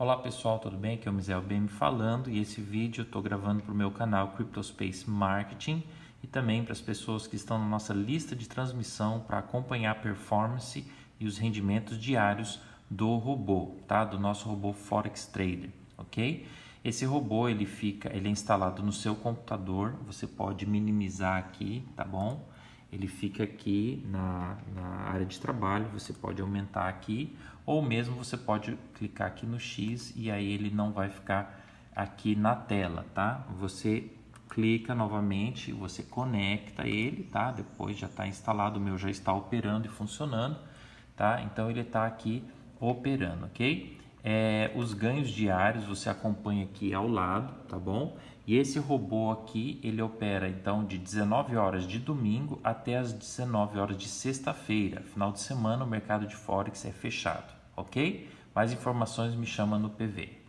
Olá pessoal, tudo bem? Aqui é o Misael BM falando e esse vídeo eu estou gravando para o meu canal CryptoSpace Marketing e também para as pessoas que estão na nossa lista de transmissão para acompanhar a performance e os rendimentos diários do robô, tá? Do nosso robô Forex Trader, ok? Esse robô ele fica, ele é instalado no seu computador, você pode minimizar aqui, tá bom? Ele fica aqui na, na área de trabalho, você pode aumentar aqui ou mesmo você pode clicar aqui no X e aí ele não vai ficar aqui na tela, tá? Você clica novamente, você conecta ele, tá? Depois já está instalado, o meu já está operando e funcionando, tá? Então ele está aqui operando, ok? É, os ganhos diários você acompanha aqui ao lado, tá bom? E esse robô aqui, ele opera então de 19 horas de domingo até as 19 horas de sexta-feira. Final de semana o mercado de Forex é fechado, ok? Mais informações me chama no PV.